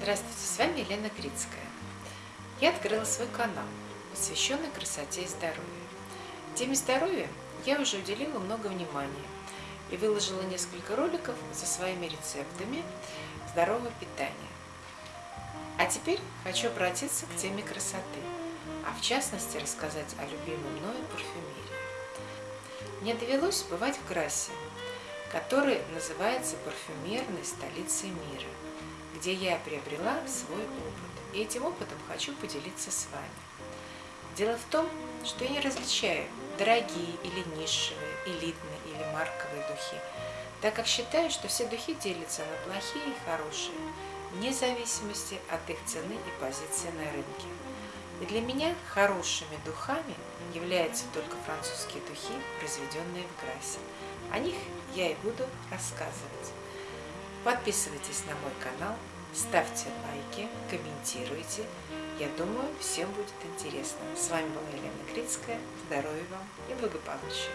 Здравствуйте, с вами Елена Крицкая. Я открыла свой канал, посвященный красоте и здоровью. Теме здоровья я уже уделила много внимания и выложила несколько роликов со своими рецептами здорового питания. А теперь хочу обратиться к теме красоты, а в частности рассказать о любимой мною парфюмерии. Мне довелось бывать в Грассе, который называется парфюмерной столицей мира – где я приобрела свой опыт. И этим опытом хочу поделиться с вами. Дело в том, что я не различаю дорогие или нишевые, элитные или марковые духи, так как считаю, что все духи делятся на плохие и хорошие, вне зависимости от их цены и позиции на рынке. И для меня хорошими духами являются только французские духи, произведенные в Грасе. О них я и буду рассказывать. Подписывайтесь на мой канал, ставьте лайки, комментируйте. Я думаю, всем будет интересно. С вами была Елена Крицкая. Здоровья вам и благополучия!